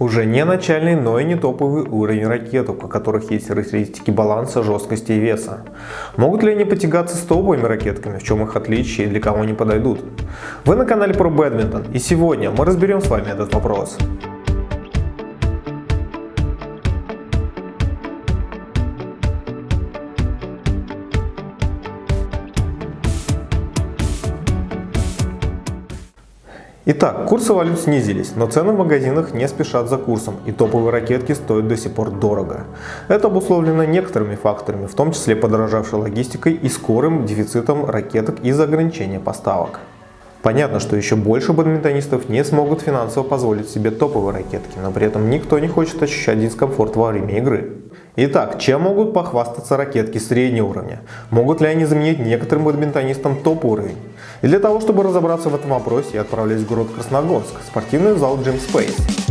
Уже не начальный, но и не топовый уровень ракеток, у которых есть характеристики баланса, жесткости и веса. Могут ли они потягаться с топовыми ракетками, в чем их отличие и для кого они подойдут? Вы на канале про бадминтон и сегодня мы разберем с вами этот вопрос. Итак, курсы валют снизились, но цены в магазинах не спешат за курсом и топовые ракетки стоят до сих пор дорого. Это обусловлено некоторыми факторами, в том числе подорожавшей логистикой и скорым дефицитом ракеток из-за ограничения поставок. Понятно, что еще больше бадминтонистов не смогут финансово позволить себе топовые ракетки, но при этом никто не хочет ощущать дискомфорт во время игры. Итак, чем могут похвастаться ракетки среднего уровня? Могут ли они заменить некоторым бадминтонистам топ-уровень? И для того, чтобы разобраться в этом вопросе, я отправляюсь в город Красногорск, спортивный зал Gym Space.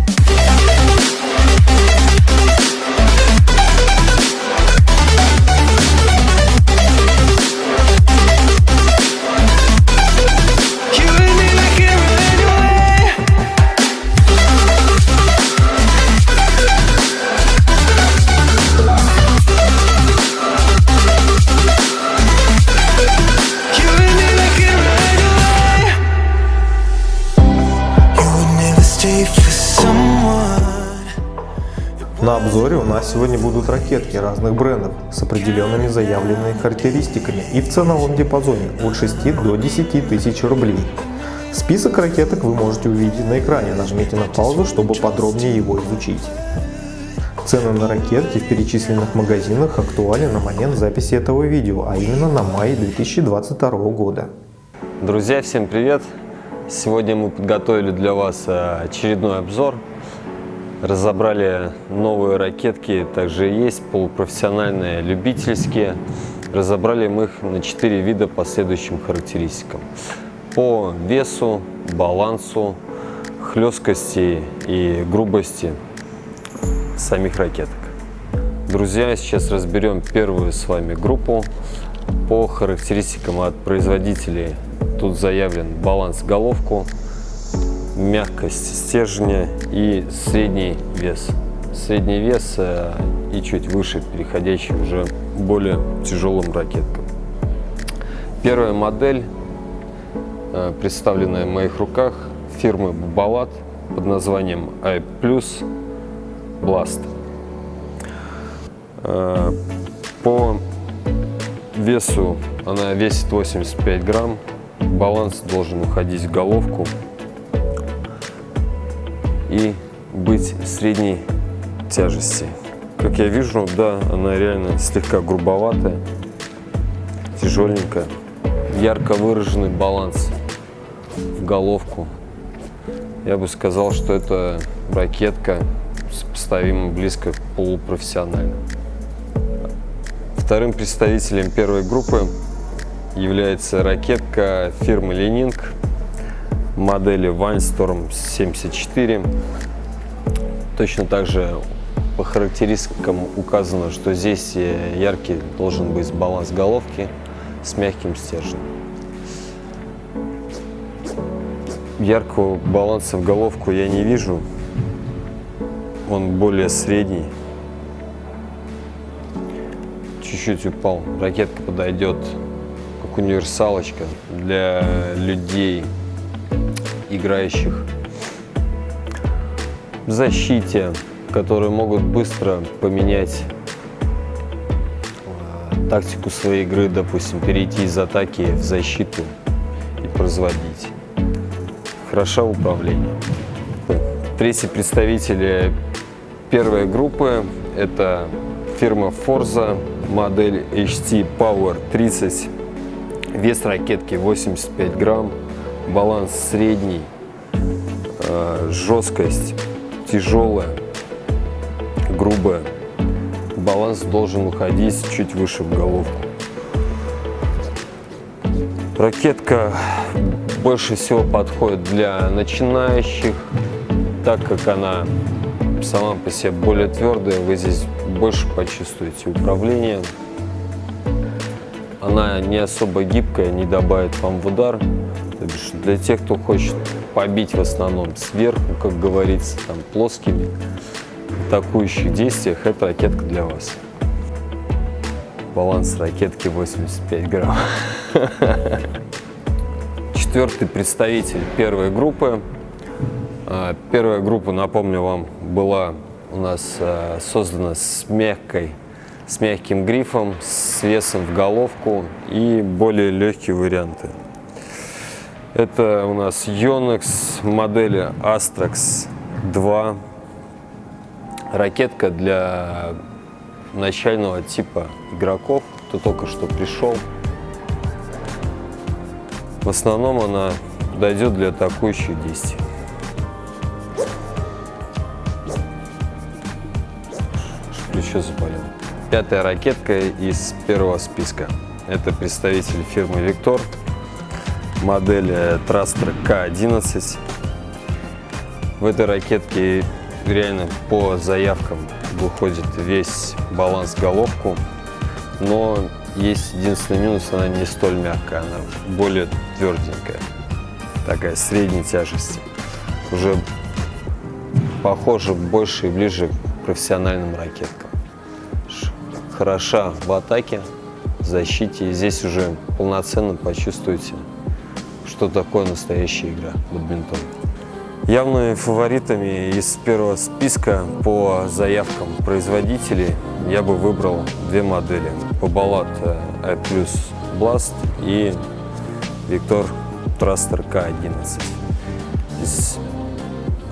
Сегодня будут ракетки разных брендов с определенными заявленными характеристиками и в ценовом диапазоне от 6 до 10 тысяч рублей. Список ракеток вы можете увидеть на экране, нажмите на паузу, чтобы подробнее его изучить. Цены на ракетки в перечисленных магазинах актуальны на момент записи этого видео, а именно на май 2022 года. Друзья, всем привет! Сегодня мы подготовили для вас э, очередной обзор Разобрали новые ракетки, также есть полупрофессиональные, любительские. Разобрали мы их на 4 вида по следующим характеристикам. По весу, балансу, хлесткости и грубости самих ракеток. Друзья, сейчас разберем первую с вами группу. По характеристикам от производителей тут заявлен баланс головку, мягкость стержня и средний вес. Средний вес э, и чуть выше, переходящий уже более тяжелым ракеткам. Первая модель, э, представленная в моих руках, фирмы Babolat под названием i Blast. Э, по весу она весит 85 грамм, баланс должен уходить в головку и быть средней тяжести. Как я вижу, да, она реально слегка грубоватая, тяжеленькая. Ярко выраженный баланс в головку. Я бы сказал, что это ракетка сопоставима близко к полупрофессиональной. Вторым представителем первой группы является ракетка фирмы Ленинг модели Windstorm 74. Точно так же по характеристикам указано, что здесь яркий должен быть баланс головки с мягким стержнем. Яркого баланса в головку я не вижу. Он более средний. Чуть-чуть упал. Ракетка подойдет как универсалочка для людей, играющих в защите, которые могут быстро поменять э, тактику своей игры, допустим, перейти из атаки в защиту и производить. Хорошо в управлении. Третий представитель первой группы – это фирма Forza, модель HT Power 30, вес ракетки 85 грамм, баланс средний, э, жесткость тяжелая, грубая. Баланс должен уходить чуть выше в головку. Ракетка больше всего подходит для начинающих, так как она сама по себе более твердая, вы здесь больше почувствуете управление. Она не особо гибкая, не добавит вам в удар, То бишь для тех, кто хочет побить в основном сверху, как говорится, там плоскими атакующих действиях, эта ракетка для вас. Баланс ракетки 85 грамм. Четвертый представитель первой группы. А, первая группа, напомню вам, была у нас а, создана с мягкой, с мягким грифом, с весом в головку и более легкие варианты. Это у нас Yonex модели Astrax 2. Ракетка для начального типа игроков, кто только что пришел. В основном она дойдет для атакующих действий. Плечо заболело. Пятая ракетка из первого списка. Это представитель фирмы Victor. Модель Traster K11. В этой ракетке реально по заявкам выходит весь баланс головку, но есть единственный минус, она не столь мягкая, она более тверденькая, такая средней тяжести. Уже похоже больше и ближе к профессиональным ракеткам. Хороша в атаке, в защите, и здесь уже полноценно почувствуете, что такое настоящая игра в бадминтон. Явными фаворитами из первого списка по заявкам производителей я бы выбрал две модели. Побалат i Plus Blast и Victor Traster K11. Здесь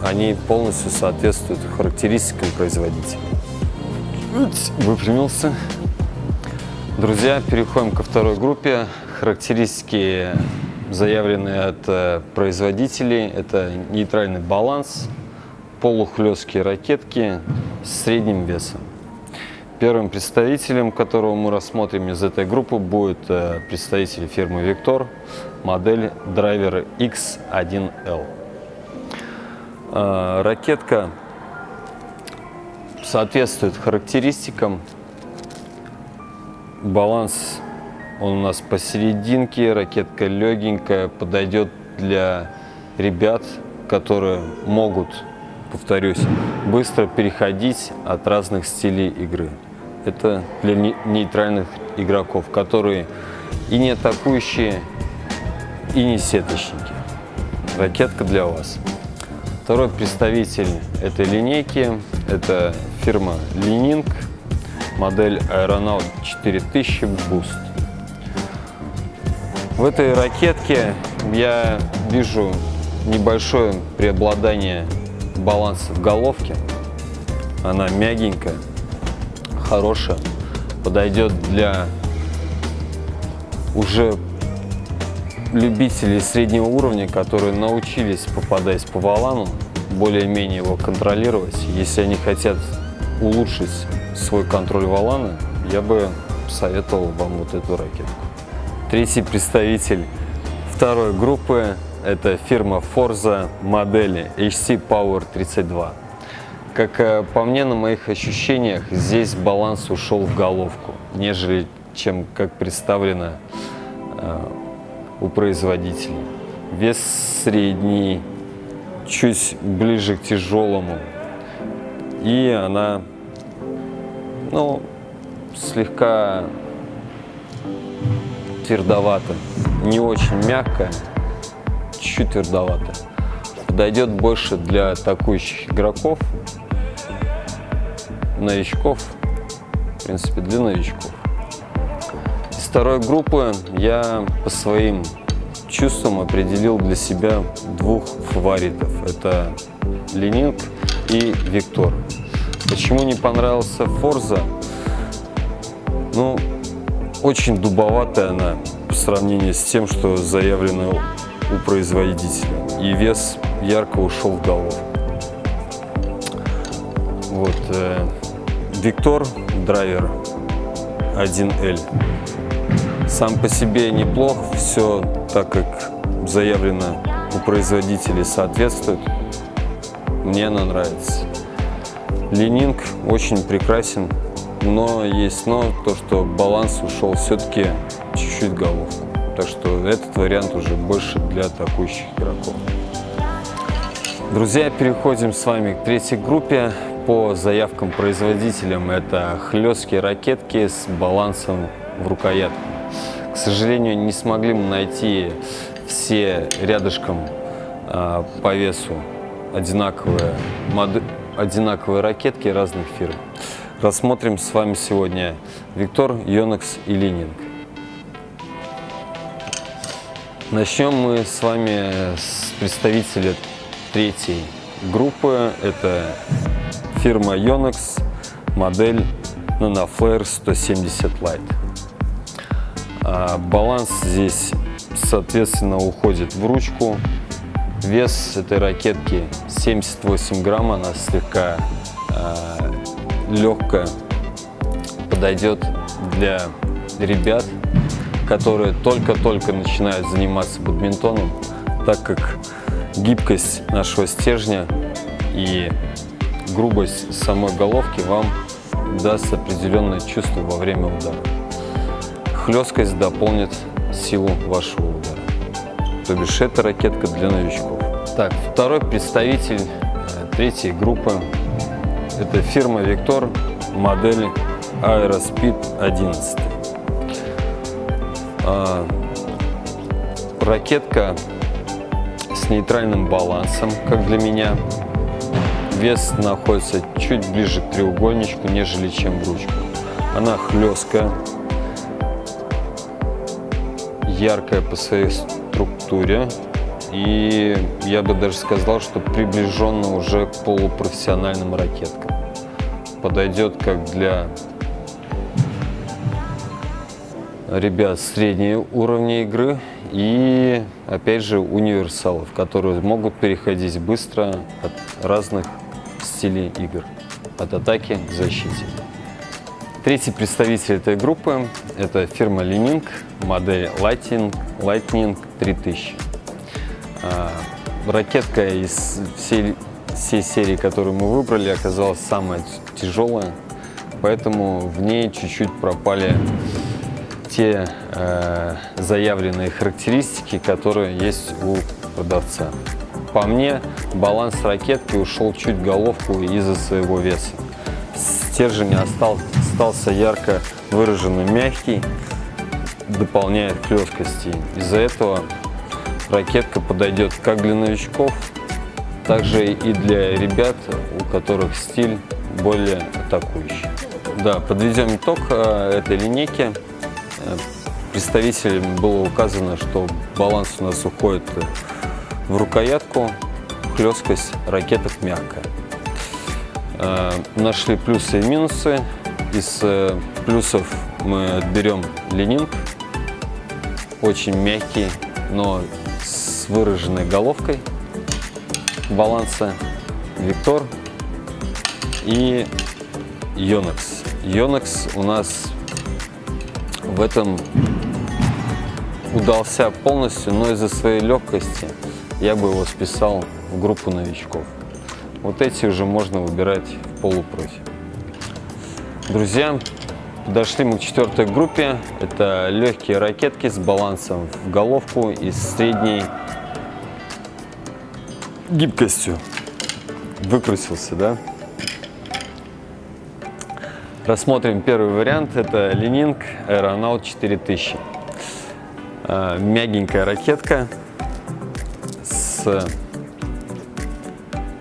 они полностью соответствуют характеристикам производителя. Выпрямился. Друзья, переходим ко второй группе. Характеристики заявленные от э, производителей. Это нейтральный баланс, полухлесткие ракетки с средним весом. Первым представителем, которого мы рассмотрим из этой группы, будет э, представитель фирмы Victor, модель драйвера X1L. Э, ракетка соответствует характеристикам. Баланс он у нас посерединке, ракетка легенькая, подойдет для ребят, которые могут, повторюсь, быстро переходить от разных стилей игры. Это для нейтральных игроков, которые и не атакующие, и не сеточники. Ракетка для вас. Второй представитель этой линейки – это фирма Lining, модель Aeronaut 4000 Boost. В этой ракетке я вижу небольшое преобладание баланса в головке. Она мягенькая, хорошая, подойдет для уже любителей среднего уровня, которые научились, попадаясь по валану, более-менее его контролировать. Если они хотят улучшить свой контроль валана, я бы советовал вам вот эту ракетку. Третий представитель второй группы – это фирма Forza модели HC Power 32. Как э, по мне, на моих ощущениях, здесь баланс ушел в головку, нежели чем как представлено э, у производителя. Вес средний, чуть ближе к тяжелому. И она ну, слегка твердовато, не очень мягкая, чуть-чуть твердовато. Подойдет больше для атакующих игроков, новичков, в принципе, для новичков. Из второй группы я по своим чувствам определил для себя двух фаворитов. Это Ленинг и Виктор. Почему не понравился Форза? Ну, очень дубоватая она по сравнению с тем, что заявлено у производителя. И вес ярко ушел в голову. Вот. Э, Виктор драйвер 1L. Сам по себе неплох, все так как заявлено у производителей соответствует. Мне она нравится. Ленинг очень прекрасен, но есть но, то что баланс ушел все-таки чуть-чуть головку. так что этот вариант уже больше для атакующих игроков. Друзья, переходим с вами к третьей группе. По заявкам производителям это хлесткие ракетки с балансом в рукоятку. К сожалению, не смогли мы найти все рядышком э, по весу одинаковые, мод... одинаковые ракетки разных фирм. Рассмотрим с вами сегодня Виктор, Yonex и Лининг. Начнем мы с вами с представителя третьей группы. Это фирма Yonex, модель NanoFlare 170 Lite. А баланс здесь, соответственно, уходит в ручку. Вес этой ракетки 78 грамм, она слегка э, легкая, подойдет для ребят, которые только-только начинают заниматься бадминтоном, так как гибкость нашего стержня и грубость самой головки вам даст определенное чувство во время удара. Хлесткость дополнит силу вашего удара. То бишь это ракетка для новичков. Так, второй представитель э, третьей группы это фирма Victor, модель Aerospeed 11. А, ракетка с нейтральным балансом, как для меня. Вес находится чуть ближе к треугольничку, нежели чем в ручку. Она хлесткая, яркая по своей структуре. И я бы даже сказал, что приближенно уже к полупрофессиональным ракеткам. Подойдет как для ребят среднего уровня игры и, опять же, универсалов, которые могут переходить быстро от разных стилей игр, от атаки к защите. Третий представитель этой группы – это фирма Lening, модель Lightning, Lightning 3000. А, ракетка из всей, всей серии, которую мы выбрали, оказалась самая тяжелая, поэтому в ней чуть-чуть пропали те э, заявленные характеристики, которые есть у продавца. По мне, баланс ракетки ушел чуть головку из-за своего веса. Стержень остался, остался ярко выраженный мягкий, дополняет хлесткости. Из-за этого ракетка подойдет как для новичков, так же и для ребят, у которых стиль более атакующий. Да, подведем итог э, этой линейки представителям было указано, что баланс у нас уходит в рукоятку, хлесткость ракеток мягкая. Э, нашли плюсы и минусы. Из э, плюсов мы отберем ленинг, очень мягкий, но выраженной головкой баланса, Виктор и Yonex. Yonex у нас в этом удался полностью, но из-за своей легкости я бы его списал в группу новичков. Вот эти уже можно выбирать в полупрофи. Друзья, подошли мы к четвертой группе. Это легкие ракетки с балансом в головку и средней гибкостью. Выкрутился, да? Рассмотрим первый вариант. Это Ленинг Aeronaut 4000. А, мягенькая ракетка с,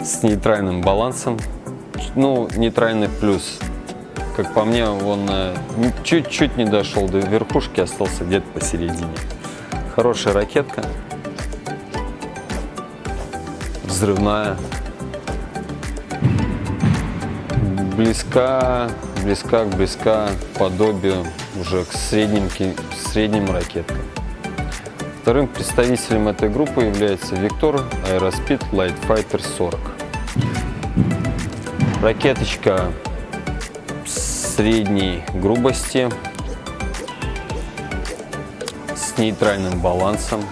с нейтральным балансом. Ну, нейтральный плюс. Как по мне, он э, чуть-чуть не дошел до верхушки, остался где-то посередине. Хорошая ракетка. Взрывная. Близка близка к близка подобию уже к средним, средним ракеткам. Вторым представителем этой группы является Victor Aerospeed Light Fighter 40. Ракеточка средней грубости с нейтральным балансом.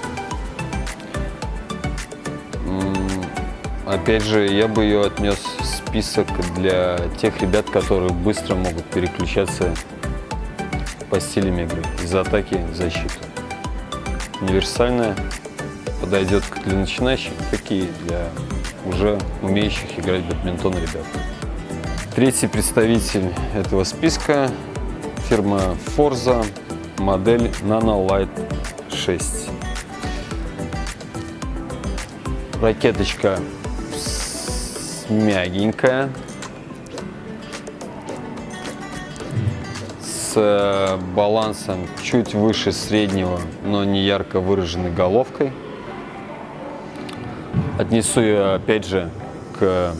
Опять же, я бы ее отнес в список для тех ребят, которые быстро могут переключаться по стилям игры из атаки в защиту. универсальная, подойдет как для начинающих, так и для уже умеющих играть в бадминтон ребят. Третий представитель этого списка – фирма Forza, модель Nano Light 6. Ракеточка мягенькая, с э, балансом чуть выше среднего, но не ярко выраженной головкой. Отнесу ее опять же к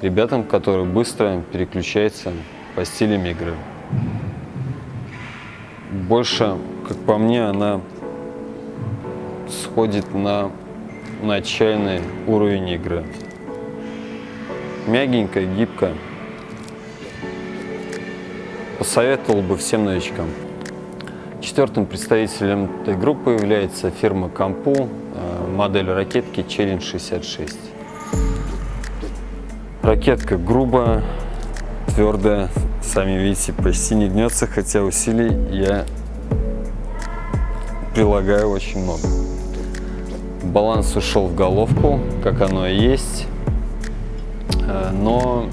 ребятам, которые быстро переключаются по стилям игры. Больше, как по мне, она сходит на начальный уровень игры. Мягенькая, гибкая. Посоветовал бы всем новичкам. Четвертым представителем этой группы является фирма Кампу, э, модель ракетки Challenge 66. Ракетка грубая, твердая, сами видите, почти не гнется, хотя усилий я прилагаю очень много. Баланс ушел в головку, как оно и есть, но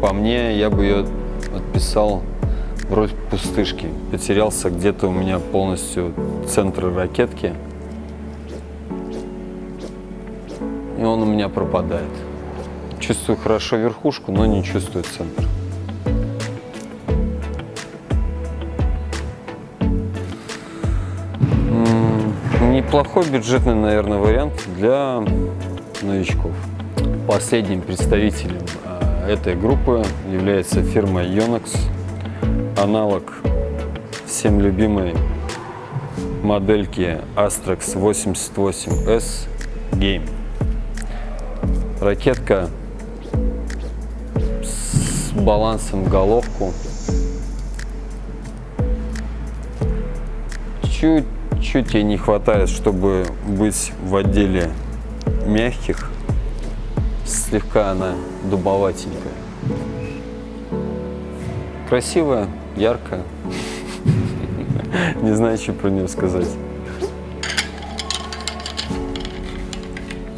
по мне я бы ее отписал в роль пустышки. Потерялся где-то у меня полностью центр ракетки. И он у меня пропадает. Чувствую хорошо верхушку, но не чувствую центр. Неплохой бюджетный, наверное, вариант для новичков. Последним представителем этой группы является фирма Yonex, аналог всем любимой модельки Astrax 88S Game. Ракетка с балансом головку. Чуть-чуть ей не хватает, чтобы быть в отделе мягких слегка она дубоватенькая. Красивая, яркая. Не знаю, что про нее сказать.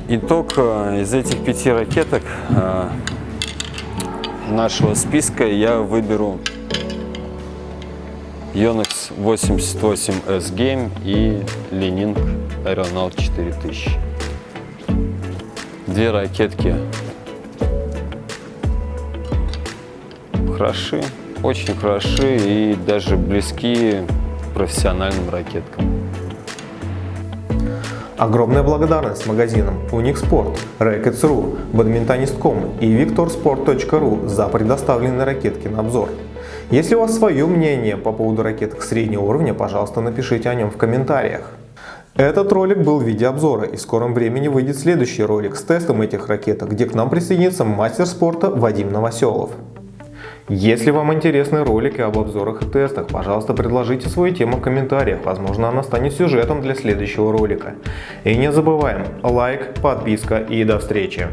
Итог э, из этих пяти ракеток э, нашего списка я выберу Yonex 88S Game и Lening Aeronaut 4000. Две ракетки хороши, очень хороши и даже близки профессиональным ракеткам. Огромная благодарность магазинам Unixport, Rackets.ru, Badmintonist.com и VictorSport.ru за предоставленные ракетки на обзор. Если у вас свое мнение по поводу ракеток среднего уровня, пожалуйста, напишите о нем в комментариях. Этот ролик был в виде обзора и в скором времени выйдет следующий ролик с тестом этих ракеток, где к нам присоединится мастер спорта Вадим Новоселов. Если вам интересны ролики об обзорах и тестах, пожалуйста предложите свою тему в комментариях, возможно она станет сюжетом для следующего ролика. И не забываем, лайк, подписка и до встречи!